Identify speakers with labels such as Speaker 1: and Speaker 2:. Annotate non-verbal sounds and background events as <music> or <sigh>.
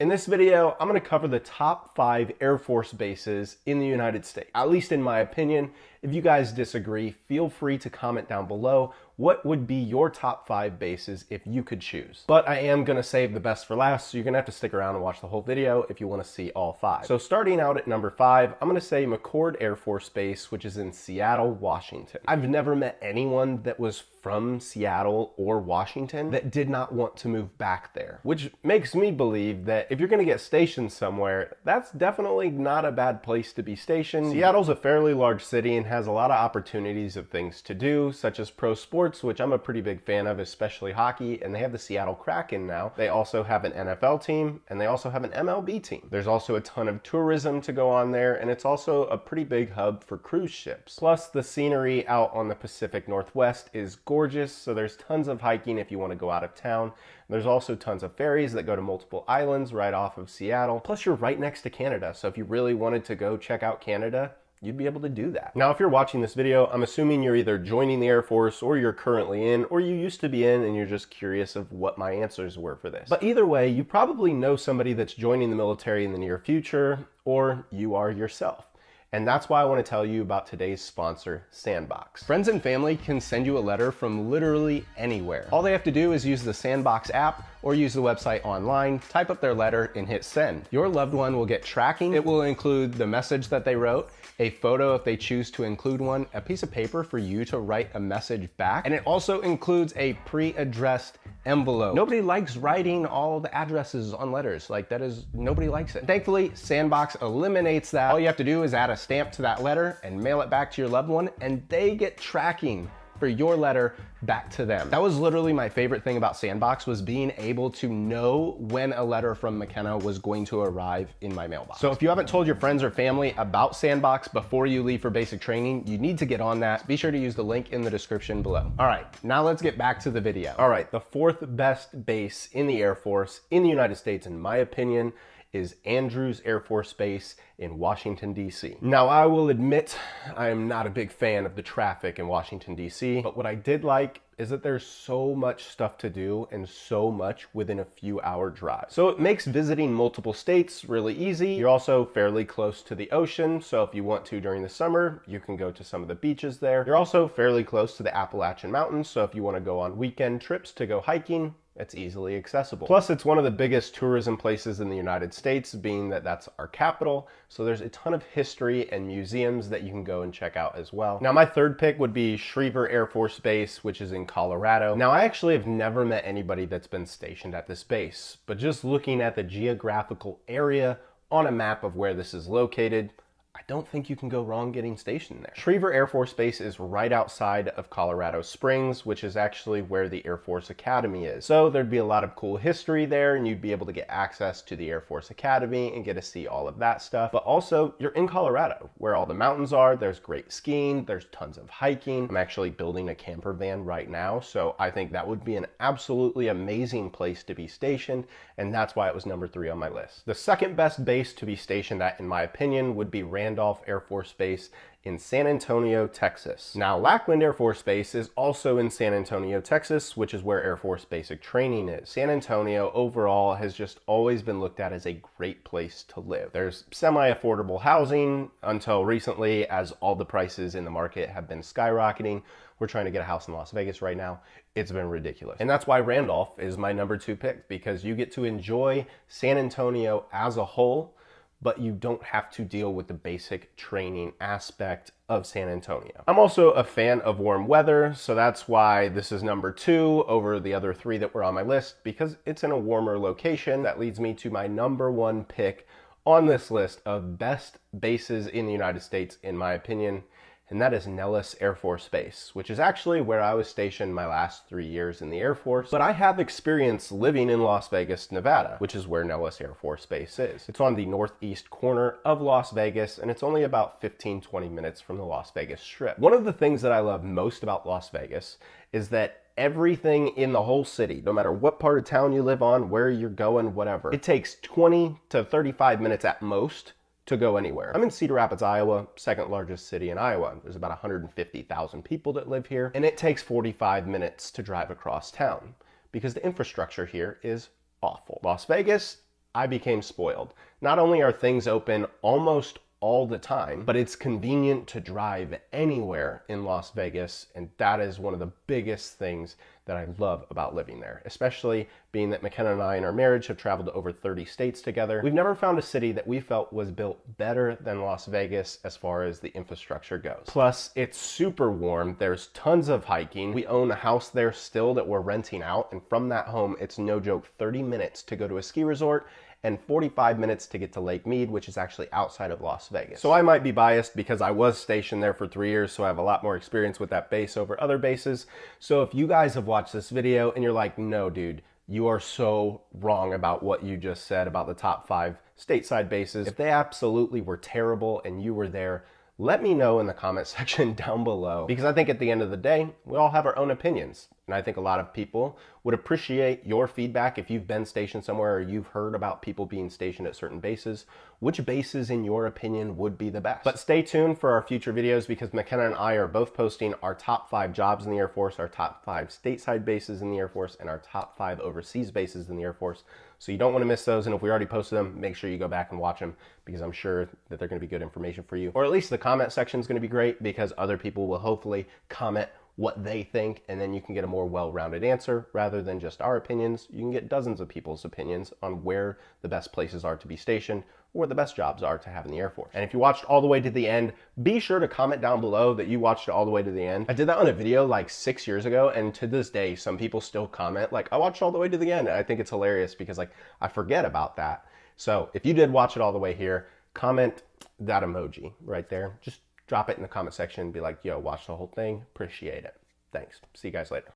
Speaker 1: In this video, I'm going to cover the top five Air Force bases in the United States, at least in my opinion. If you guys disagree, feel free to comment down below what would be your top five bases if you could choose. But I am going to save the best for last, so you're going to have to stick around and watch the whole video if you want to see all five. So starting out at number five, I'm going to say McChord Air Force Base, which is in Seattle, Washington. I've never met anyone that was from Seattle or Washington that did not want to move back there, which makes me believe that if you're going to get stationed somewhere, that's definitely not a bad place to be stationed. Seattle's a fairly large city and has a lot of opportunities of things to do, such as pro sports, which I'm a pretty big fan of, especially hockey, and they have the Seattle Kraken now. They also have an NFL team and they also have an MLB team. There's also a ton of tourism to go on there, and it's also a pretty big hub for cruise ships. Plus, the scenery out on the Pacific Northwest is gorgeous, so there's tons of hiking if you want to go out of town. There's also tons of ferries that go to multiple islands right off of Seattle. Plus, you're right next to Canada, so if you really wanted to go check out Canada, you'd be able to do that. Now, if you're watching this video, I'm assuming you're either joining the Air Force or you're currently in, or you used to be in and you're just curious of what my answers were for this. But either way, you probably know somebody that's joining the military in the near future, or you are yourself. And that's why I want to tell you about today's sponsor, Sandboxx. Friends and family can send you a letter from literally anywhere. All they have to do is use the Sandboxx app or use the website online, type up their letter, and hit send. Your loved one will get tracking. It will include the message that they wrote, a photo if they choose to include one, a piece of paper for you to write a message back, and it also includes a pre-addressed envelope. Nobody likes writing all the addresses on letters. Like that is, nobody likes it. Thankfully, Sandboxx eliminates that. All you have to do is add a stamp to that letter and mail it back to your loved one and they get tracking for your letter back to them. That was literally my favorite thing about Sandboxx was being able to know when a letter from McKenna was going to arrive in my mailbox. So if you haven't told your friends or family about Sandboxx before you leave for basic training, you need to get on that. Be sure to use the link in the description below. All right, now let's get back to the video. All right, the fourth best base in the Air Force in the United States, in my opinion, is Andrews Air Force Base in Washington, D.C. Now, I will admit I am not a big fan of the traffic in Washington, D.C., but what I did like is that there's so much stuff to do and so much within a few hour drive. So it makes visiting multiple states really easy. You're also fairly close to the ocean, so if you want to during the summer, you can go to some of the beaches there. You're also fairly close to the Appalachian Mountains, so if you want to go on weekend trips to go hiking, it's easily accessible. Plus, it's one of the biggest tourism places in the United States, being that that's our capital. So there's a ton of history and museums that you can go and check out as well. Now, my third pick would be Schriever Air Force Base, which is in Colorado. Now, I actually have never met anybody that's been stationed at this base, but just looking at the geographical area on a map of where this is located, I don't think you can go wrong getting stationed there. Schriever Air Force Base is right outside of Colorado Springs, which is actually where the Air Force Academy is. So there'd be a lot of cool history there and you'd be able to get access to the Air Force Academy and get to see all of that stuff. But also you're in Colorado where all the mountains are. There's great skiing. There's tons of hiking. I'm actually building a camper van right now. So I think that would be an absolutely amazing place to be stationed. And that's why it was number three on my list. The second best base to be stationed at, in my opinion, would be Randolph Air Force Base in San Antonio, Texas. Now, Lackland Air Force Base is also in San Antonio, Texas, which is where Air Force basic training is. San Antonio overall has just always been looked at as a great place to live. There's semi-affordable housing until recently as all the prices in the market have been skyrocketing. We're trying to get a house in Las Vegas right now. It's been ridiculous. And that's why Randolph is my number two pick because you get to enjoy San Antonio as a whole but you don't have to deal with the basic training aspect of San Antonio. I'm also a fan of warm weather, so that's why this is number two over the other three that were on my list, because it's in a warmer location. That leads me to my number one pick on this list of best bases in the United States, in my opinion, and that is Nellis Air Force Base, which is actually where I was stationed my last three years in the Air Force. But I have experience living in Las Vegas, Nevada, which is where Nellis Air Force Base is. It's on the northeast corner of Las Vegas, and it's only about 15, 20 minutes from the Las Vegas Strip. One of the things that I love most about Las Vegas is that everything in the whole city, no matter what part of town you live on, where you're going, whatever. It takes 20 to 35 minutes at most to go anywhere. I'm in Cedar Rapids, Iowa, second largest city in Iowa. There's about 150,000 people that live here, and it takes 45 minutes to drive across town because the infrastructure here is awful. Las Vegas, I became spoiled. Not only are things open almost all the time, but it's convenient to drive anywhere in Las Vegas, and that is one of the biggest things that I love about living there, especially being that McKenna and I in our marriage have traveled to over 30 states together. We've never found a city that we felt was built better than Las Vegas as far as the infrastructure goes. Plus, it's super warm. There's tons of hiking. We own a house there still that we're renting out, and from that home, it's no joke 30 minutes to go to a ski resort and 45 minutes to get to Lake Mead, which is actually outside of Las Vegas. So I might be biased because I was stationed there for three years, so I have a lot more experience with that base over other bases. So if you guys have watched this video and you're like, no, dude, you are so wrong about what you just said about the top five stateside bases. If they absolutely were terrible and you were there, let me know in the comment <laughs> section down below because I think at the end of the day, we all have our own opinions. And I think a lot of people would appreciate your feedback if you've been stationed somewhere or you've heard about people being stationed at certain bases. Which bases, in your opinion, would be the best? But stay tuned for our future videos because McKenna and I are both posting our top five jobs in the Air Force, our top five stateside bases in the Air Force, and our top five overseas bases in the Air Force. So you don't want to miss those. And if we already posted them, make sure you go back and watch them because I'm sure that they're going to be good information for you. Or at least the comment section is going to be great because other people will hopefully comment what they think, and then you can get a more well rounded answer rather than just our opinions. You can get dozens of people's opinions on where the best places are to be stationed or the best jobs are to have in the Air Force. And if you watched all the way to the end, be sure to comment down below that you watched all the way to the end. I did that on a video like six years ago, and to this day, some people still comment, like, I watched all the way to the end. I think it's hilarious because, like, I forget about that. So if you did watch it all the way here, comment that emoji right there. Just drop it in the comment section and be like, yo, watch the whole thing. Appreciate it. Thanks. See you guys later.